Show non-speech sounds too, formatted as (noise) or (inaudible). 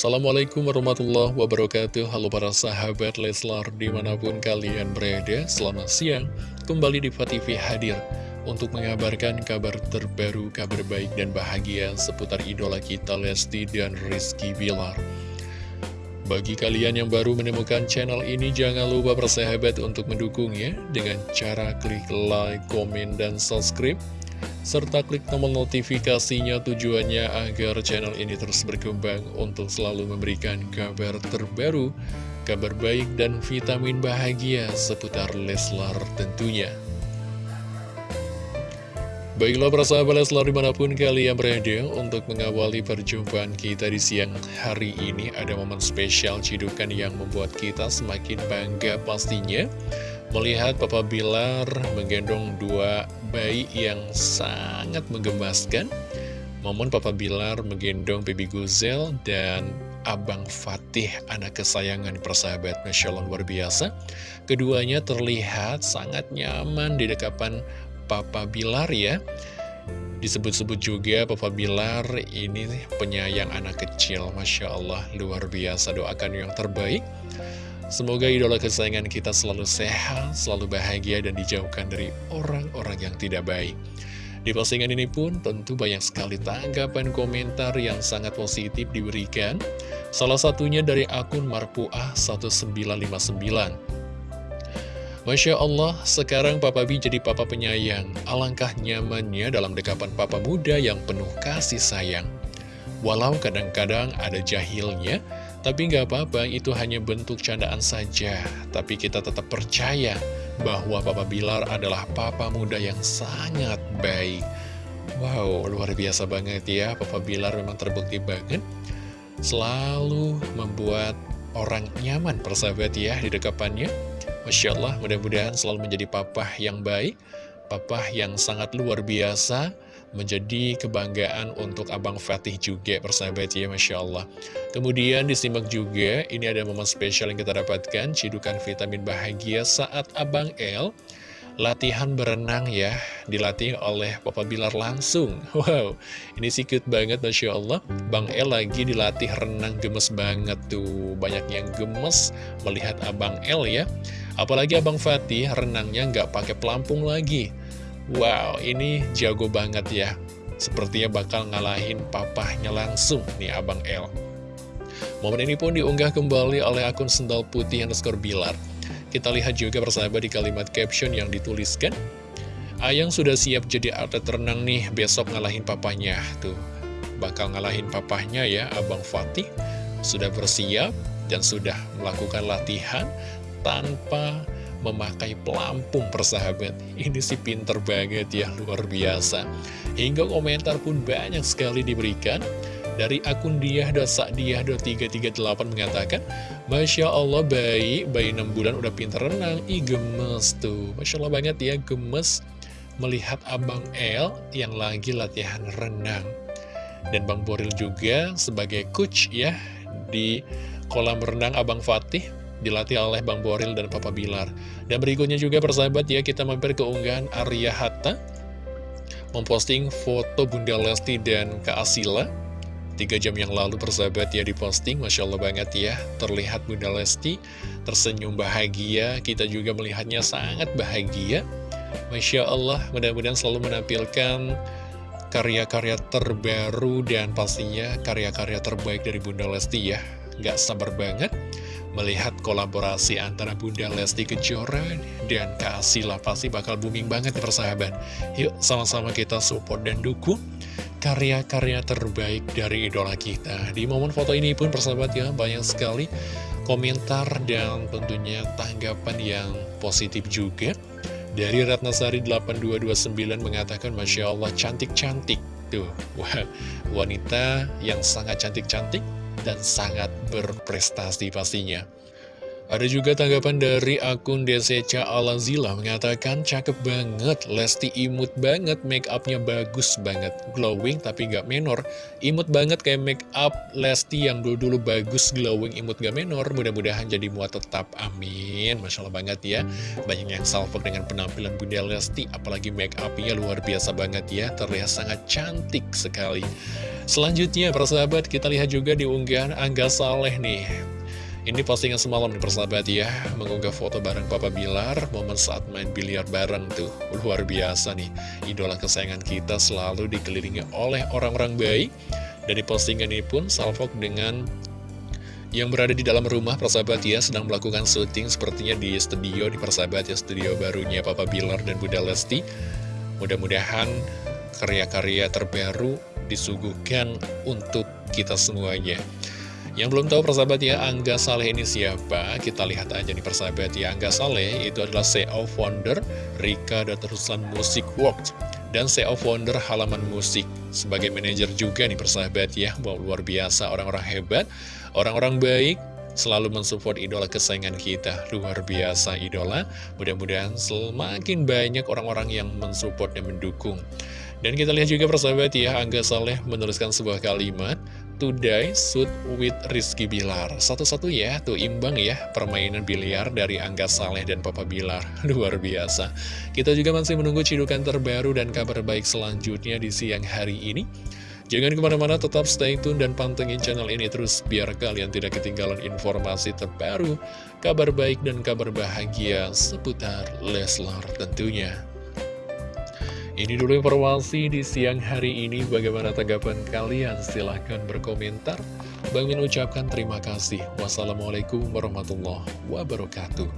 Assalamualaikum warahmatullahi wabarakatuh. Halo para sahabat Leslar di mana pun kalian berada Selamat siang. Kembali di TV hadir Untuk mengabarkan kabar terbaru, kabar baik dan bahagia Seputar idola kita Lesti dan Rizky Bilar. Bagi kalian yang baru menemukan channel ini, jangan lupa bersahabat untuk mendukungnya dengan cara klik like, komen, dan subscribe serta klik tombol notifikasinya tujuannya agar channel ini terus berkembang untuk selalu memberikan kabar terbaru, kabar baik dan vitamin bahagia seputar Leslar tentunya. Baiklah para sahabat Leslar di mana pun kalian berada untuk mengawali perjumpaan kita di siang hari ini ada momen spesial cidukan yang membuat kita semakin bangga pastinya melihat Papa Bilar menggendong dua bayi yang sangat menggemaskan. Momen Papa Bilar menggendong Baby Guzel dan Abang Fatih, anak kesayangan persahabat Masya luar biasa. Keduanya terlihat sangat nyaman di dekapan Papa Bilar ya. Disebut-sebut juga Papa Bilar ini penyayang anak kecil Masya Allah luar biasa doakan yang terbaik Semoga idola kesayangan kita selalu sehat, selalu bahagia, dan dijauhkan dari orang-orang yang tidak baik. Di postingan ini pun tentu banyak sekali tanggapan komentar yang sangat positif diberikan. Salah satunya dari akun Marpuah 1959. Masya Allah, sekarang Papa B jadi papa penyayang. Alangkah nyamannya dalam dekapan papa muda yang penuh kasih sayang. Walau kadang-kadang ada jahilnya, tapi nggak apa-apa, itu hanya bentuk candaan saja. Tapi kita tetap percaya bahwa Papa Bilar adalah papa muda yang sangat baik. Wow, luar biasa banget ya. Papa Bilar memang terbukti banget. Selalu membuat orang nyaman persahabat ya di dekapannya. Masya Allah, mudah-mudahan selalu menjadi papa yang baik. Papa yang sangat luar biasa menjadi kebanggaan untuk Abang Fatih juga persahabat ya Masya Allah. Kemudian disimak juga ini ada momen spesial yang kita dapatkan cidukan vitamin bahagia saat Abang El latihan berenang ya dilatih oleh Papa Bilar langsung. (laughs) Wow ini sih cute banget Masya Allah. Bang El lagi dilatih renang gemes banget tuh banyak yang gemes melihat Abang El ya. Apalagi Abang Fatih renangnya nggak pakai pelampung lagi Wow, ini jago banget ya. Sepertinya bakal ngalahin papahnya langsung nih Abang L. Momen ini pun diunggah kembali oleh akun sendal putih underscore bilar. Kita lihat juga persahabat di kalimat caption yang dituliskan. Ayang sudah siap jadi atlet renang nih, besok ngalahin papanya. Tuh, bakal ngalahin papahnya ya, Abang Fatih. Sudah bersiap dan sudah melakukan latihan tanpa memakai pelampung persahabat. Ini sih pinter banget ya, luar biasa. Hingga komentar pun banyak sekali diberikan. Dari akun diah.sakdiah.338 mengatakan Masya Allah bayi, bayi 6 bulan udah pinter renang. Ih gemes tuh, Masya Allah banget ya, gemes Melihat Abang El yang lagi latihan renang. Dan Bang Boril juga sebagai coach ya Di kolam renang Abang Fatih dilatih oleh Bang Boril dan Papa Bilar. Dan berikutnya juga persahabat ya, kita mampir ke unggahan Arya Hatta, memposting foto Bunda Lesti dan Kak Asila. Tiga jam yang lalu persahabat ya diposting, Masya Allah banget ya, terlihat Bunda Lesti tersenyum bahagia, kita juga melihatnya sangat bahagia. Masya Allah, mudah-mudahan selalu menampilkan karya-karya terbaru dan pastinya karya-karya terbaik dari Bunda Lesti ya. Gak sabar banget Melihat kolaborasi antara Bunda Lesti Kejora dan Kak Asila pasti bakal booming banget persahabat. Yuk sama-sama kita support dan dukung karya-karya terbaik dari idola kita. Di momen foto ini pun persahabat ya banyak sekali komentar dan tentunya tanggapan yang positif juga. Dari Ratnasari 8229 mengatakan Masya Allah cantik-cantik. Tuh, wah, wanita yang sangat cantik-cantik dan sangat berprestasi pastinya. Ada juga tanggapan dari akun DCCA Alazila mengatakan cakep banget, Lesti imut banget, make upnya bagus banget, glowing tapi gak menor, imut banget kayak make up Lesti yang dulu-dulu bagus, glowing, imut gak menor, mudah-mudahan jadi muat tetap, amin, Masya Allah banget ya, banyak yang salvok dengan penampilan Bunda Lesti, apalagi make upnya luar biasa banget ya, terlihat sangat cantik sekali. Selanjutnya, persahabat, kita lihat juga di unggahan Angga Saleh nih, ini postingan semalam nih persahabat ya. Mengunggah foto bareng Papa Bilar Momen saat main biliar bareng tuh. Luar biasa nih. Idola kesayangan kita selalu dikelilingi oleh orang-orang baik. Dan di postingan ini pun Salfok dengan yang berada di dalam rumah persahabat ya sedang melakukan syuting sepertinya di studio di persahabat ya studio barunya Papa Bilar dan Bunda Lesti. Mudah-mudahan karya-karya terbaru disuguhkan untuk kita semuanya yang belum tahu persahabat ya, Angga Saleh ini siapa? Kita lihat aja nih persahabat ya, Angga Saleh itu adalah CEO founder Rika dan Terusan Musik Works dan CEO founder Halaman Musik. Sebagai manajer juga nih persahabat ya, wow, luar biasa, orang-orang hebat, orang-orang baik, selalu mensupport idola kesayangan kita. Luar biasa idola. Mudah-mudahan semakin banyak orang-orang yang mensupport dan mendukung. Dan kita lihat juga persahabat ya Angga Saleh menuliskan sebuah kalimat Today Suit with Rizky Bilar. Satu-satu ya, tuh imbang ya Permainan biliar dari Angga Saleh dan Papa Bilar. (laughs) Luar biasa. Kita juga masih menunggu cidukan terbaru dan kabar baik selanjutnya di siang hari ini. Jangan ke mana-mana tetap stay tune dan pantengin channel ini terus Biar kalian tidak ketinggalan informasi terbaru Kabar baik dan kabar bahagia seputar Leslar tentunya ini dulu informasi di siang hari ini. Bagaimana tanggapan kalian? Silahkan berkomentar. Bang Min ucapkan terima kasih. Wassalamualaikum warahmatullahi wabarakatuh.